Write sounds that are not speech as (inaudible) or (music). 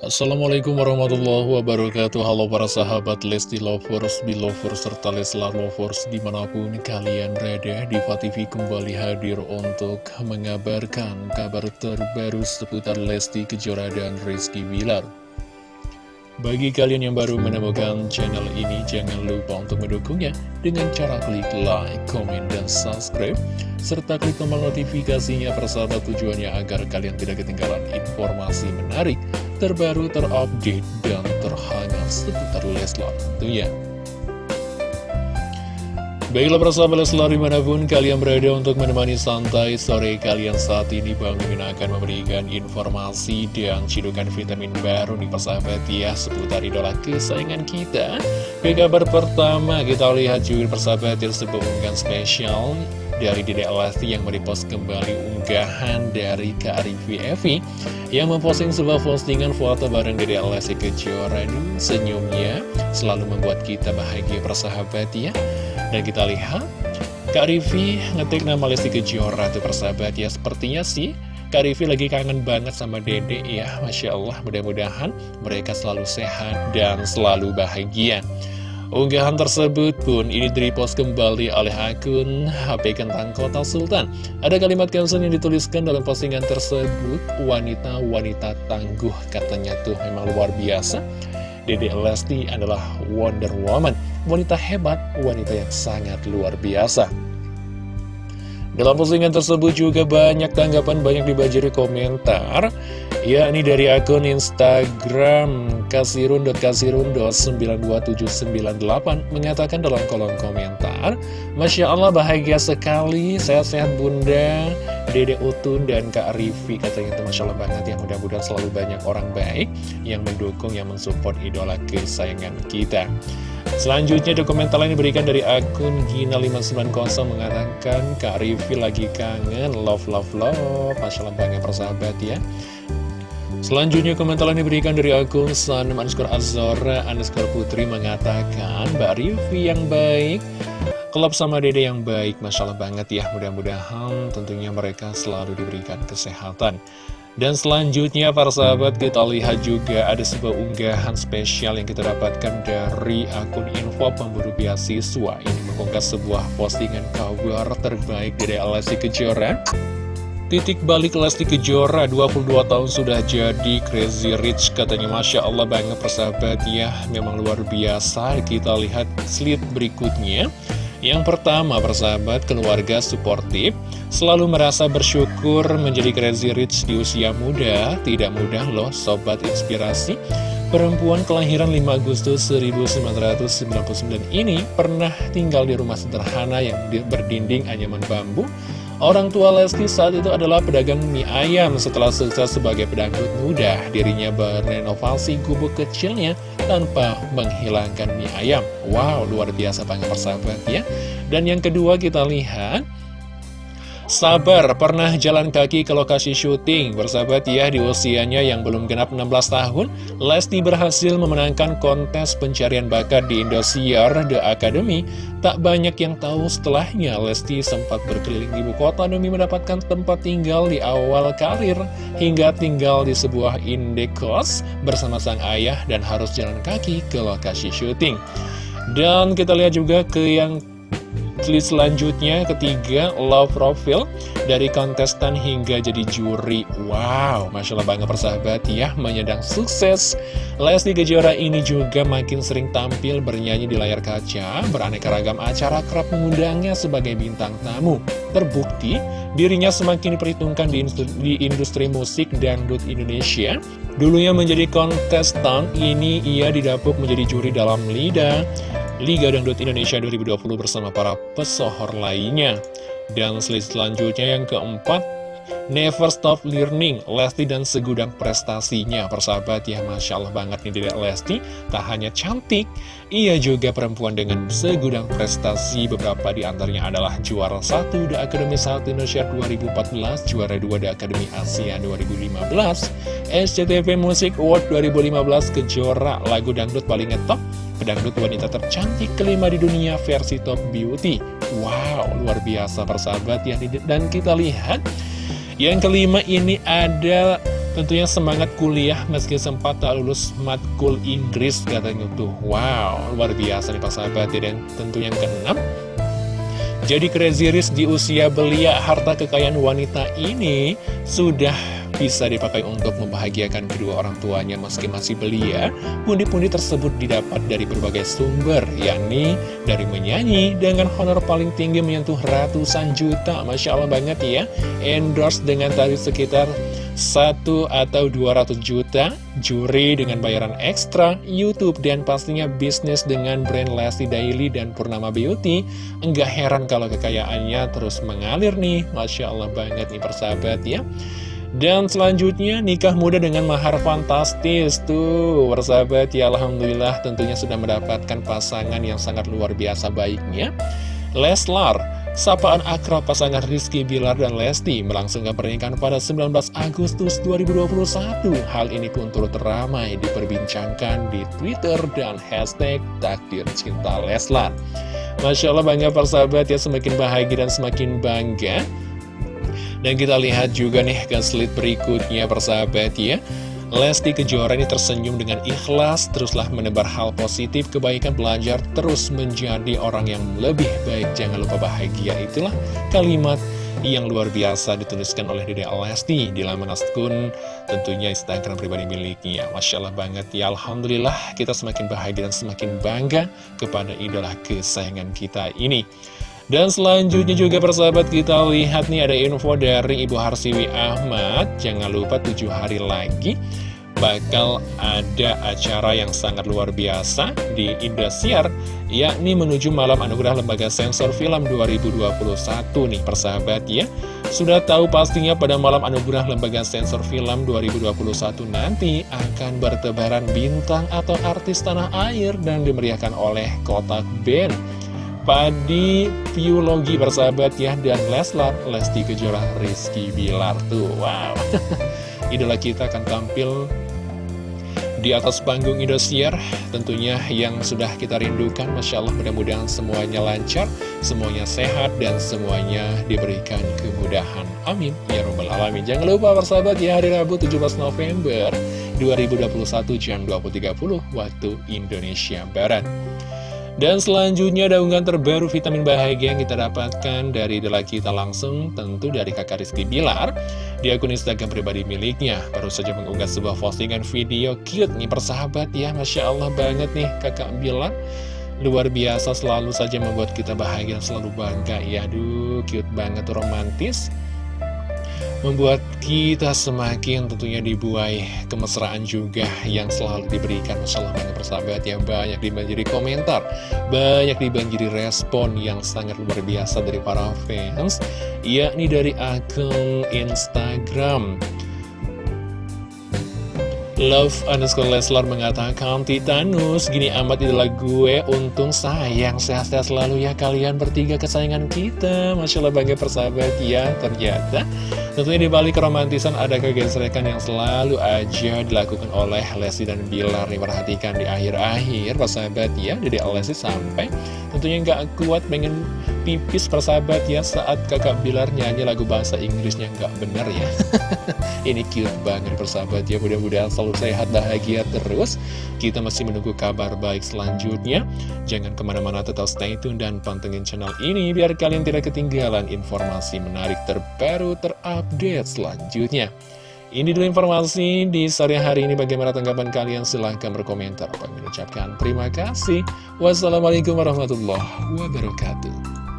Assalamualaikum warahmatullahi wabarakatuh. Halo para sahabat Lesti Lovers, Belovers, serta Leslar Lovers Di mana pun kalian berada, Diva TV kembali hadir untuk mengabarkan kabar terbaru seputar Lesti Kejora dan Rizky Wilar bagi kalian yang baru menemukan channel ini, jangan lupa untuk mendukungnya dengan cara klik like, komen, dan subscribe, serta klik tombol notifikasinya persahabat tujuannya agar kalian tidak ketinggalan informasi menarik, terbaru, terupdate, dan terhangat seputar Leslar tentunya. Baiklah persahabat Leslar di mana pun kalian berada untuk menemani santai sore kalian saat ini Bang Mimin akan memberikan informasi dan cidukan vitamin baru nih persahabat ya seputar idola kesayangan kita. Ke kabar pertama kita lihat juga persahabat yang sebuah spesial dari Dede Lesti yang merepost kembali unggahan dari Kak Rivi Evi yang memposting sebuah postingan foto bareng Dede Lesti Kejora. Senyumnya selalu membuat kita bahagia persahabat ya dan kita lihat, Kak Rivi ngetik nama Lesti Kejora tuh persahabat ya. Sepertinya sih Kak Rivi lagi kangen banget sama Dede ya. Masya Allah, mudah-mudahan mereka selalu sehat dan selalu bahagia. Unggahan tersebut pun ini direpost kembali oleh akun HP Kentang Kota Sultan. Ada kalimat caption yang dituliskan dalam postingan tersebut, wanita-wanita tangguh katanya tuh memang luar biasa. Dede Lesti adalah Wonder Woman, wanita hebat, wanita yang sangat luar biasa. Dalam postingan tersebut juga banyak tanggapan, banyak dibajari komentar yakni dari akun Instagram kasirun.kasirun.92798 mengatakan dalam kolom komentar Masya Allah bahagia sekali, sehat-sehat bunda, Dede Utun dan Kak Rivi katanya itu Masya Allah banget ya. Mudah-mudahan selalu banyak orang baik yang mendukung, yang mensupport idola kesayangan kita Selanjutnya dokumenter lain diberikan dari akun Gina590 mengatakan Kak Rivi lagi kangen, love love love, Masya Allah banget persahabat ya. Selanjutnya komentar lain diberikan dari akun Sanem underscore Azora underscore Putri mengatakan Mbak Rivi yang baik Klub sama dede yang baik Masya Allah banget ya. Mudah-mudahan tentunya mereka selalu diberikan kesehatan. Dan selanjutnya para sahabat kita lihat juga ada sebuah unggahan spesial yang kita dapatkan dari akun info pemburu beasiswa. Ini mengunggah sebuah postingan kabar terbaik dari Alasi Kejora. Titik balik Lesti Kejora 22 tahun sudah jadi crazy rich. Katanya Masya Allah banget persahabat ya. Memang luar biasa. Kita lihat slide berikutnya Yang pertama persahabat keluarga suportif Selalu merasa bersyukur menjadi crazy rich di usia muda. Tidak mudah loh sobat inspirasi. Perempuan kelahiran 5 Agustus 1999 ini pernah tinggal di rumah sederhana yang berdinding anyaman bambu. Orang tua Lesti saat itu adalah pedagang mie ayam setelah sukses sebagai pedangdut muda. Dirinya berenovasi gubuk kecilnya tanpa menghilangkan mie ayam. Wow, luar biasa banget persahabat ya. Dan yang kedua kita lihat Sabar, pernah jalan kaki ke lokasi syuting. Bersahabat ya, di usianya yang belum genap 16 tahun Lesti berhasil memenangkan kontes pencarian bakat di Indosiar The Academy. Tak banyak yang tahu setelahnya Lesti sempat berkeliling ibu kota demi mendapatkan tempat tinggal di awal karir Hingga tinggal di sebuah indekos bersama sang ayah dan harus jalan kaki ke lokasi syuting. Dan kita lihat juga ke yang List selanjutnya ketiga love profile dari kontestan hingga jadi juri. Wow Masya Allah bangga persahabat ya menyedang sukses. Lesti Kejora ini juga makin sering tampil bernyanyi di layar kaca Beraneka ragam acara kerap mengundangnya sebagai bintang tamu. Terbukti dirinya semakin diperhitungkan di industri, di industri musik dangdut Indonesia. Dulunya menjadi kontestan ini ia didapuk menjadi juri dalam Lida Liga Dangdut Indonesia 2020 bersama para pesohor lainnya. Dan selanjutnya yang keempat, Never Stop Learning, Lesti dan segudang prestasinya. Persahabat ya, Masya Allah banget nih Dedek Lesti. Tak hanya cantik, ia juga perempuan dengan segudang prestasi. Beberapa di antaranya adalah juara 1 The Academy 1 Indonesia 2014, juara 2 The Academy Asia 2015, SCTV Music Award 2015, kejora lagu dangdut paling ngetop, pedangdut wanita tercantik kelima di dunia versi Top Beauty. Wow, luar biasa persahabat ya. Dan kita lihat, yang kelima ini ada Tentunya semangat kuliah meski sempat tak lulus matkul Inggris katanya tuh Wow, luar biasa nih Pak Sahabat ya Dan tentu yang keenam Jadi Crazy Rich di usia belia harta kekayaan wanita ini Sudah bisa dipakai untuk membahagiakan kedua orang tuanya meski masih belia. Pundi-pundi tersebut didapat dari berbagai sumber, yakni dari menyanyi dengan honor paling tinggi menyentuh ratusan juta. Masya Allah banget ya, endorse dengan tarif sekitar 1 atau 200 juta, juri dengan bayaran ekstra, Youtube, dan pastinya bisnis dengan brand Lesti Daily dan Purnama Beauty. Enggak heran kalau kekayaannya terus mengalir nih, Masya Allah banget nih persahabat ya. Dan selanjutnya nikah muda dengan mahar fantastis Tuh. Persahabat ya Alhamdulillah tentunya sudah mendapatkan pasangan yang sangat luar biasa baiknya. Leslar Sapaan akrab pasangan Rizky Bilar dan Lesti melangsungkan pernikahan pada 19 Agustus 2021 Hal ini pun turut ramai diperbincangkan di Twitter dan hashtag takdir cinta Leslar. Masya Allah banyak persahabat ya semakin bahagia dan semakin bangga dan kita lihat juga nih slide berikutnya persahabat ya Lesti Kejora ini tersenyum dengan ikhlas, teruslah menebar hal positif, kebaikan belajar, terus menjadi orang yang lebih baik. Jangan lupa bahagia, itulah kalimat yang luar biasa dituliskan oleh Dede Lesti di laman akun tentunya Instagram pribadi miliknya. Masya Allah banget ya, Alhamdulillah kita semakin bahagia dan semakin bangga kepada idola kesayangan kita ini. Dan selanjutnya juga persahabat kita lihat nih ada info dari Ibu Harsiwi Ahmad. Jangan lupa tujuh hari lagi bakal ada acara yang sangat luar biasa di Indosiar yakni menuju Malam Anugerah Lembaga Sensor Film 2021 nih persahabat ya. Sudah tahu pastinya pada Malam Anugerah Lembaga Sensor Film 2021 nanti akan bertebaran bintang atau artis tanah air dan dimeriahkan oleh Kotak Band Padi Biologi bersahabat ya Dan Leslar, Lesti Kejora, Rizky Bilar Tuh, wow. (laughs) Idola kita akan tampil di atas panggung Indosiar Tentunya yang sudah kita rindukan. Masya Allah mudah-mudahan semuanya lancar Semuanya sehat dan semuanya diberikan kemudahan. Amin. Ya Rabbal Alamin. Jangan lupa bersahabat ya hari Rabu 17 November 2021 jam 20.30 waktu Indonesia Barat dan selanjutnya ada unggahan terbaru vitamin bahagia yang kita dapatkan dari idola kita langsung tentu dari kakak Rizky Bilar di akun Instagram pribadi miliknya. Baru saja mengunggah sebuah postingan video cute nih persahabat ya, Masya Allah banget nih kakak Bilar. Luar biasa selalu saja membuat kita bahagia selalu bangga ya, aduh cute banget romantis membuat kita semakin tentunya dibuai kemesraan juga yang selalu diberikan banyak persahabat ya. Banyak dibanjiri komentar banyak dibanjiri respon yang sangat luar biasa dari para fans yakni dari akun Instagram Love underscore Leslar mengatakan Titanus gini amat idola gue Untung sayang sehat-sehat selalu ya kalian bertiga kesayangan kita. Masya Allah bangga persahabat ya Ternyata. Tentunya di balik keromantisan ada kegesrekan yang selalu aja dilakukan oleh Lesti dan Bilar perhatikan di akhir-akhir persahabat ya Jadi Lesti sampai tentunya nggak kuat pengen pipis persahabat ya Saat kakak Bilar nyanyi lagu bahasa Inggrisnya nggak bener ya (laughs) Ini cute banget persahabat ya Mudah-mudahan selalu sehat, bahagia terus. Kita masih menunggu kabar baik selanjutnya. Jangan ke mana-mana tetap stay tune dan pantengin channel ini biar kalian tidak ketinggalan informasi menarik terbaru terupdate selanjutnya. Ini dulu informasi di sore hari ini. Bagaimana tanggapan kalian? Silahkan berkomentar. Apa mengucapkan terima kasih. Wassalamualaikum warahmatullahi wabarakatuh.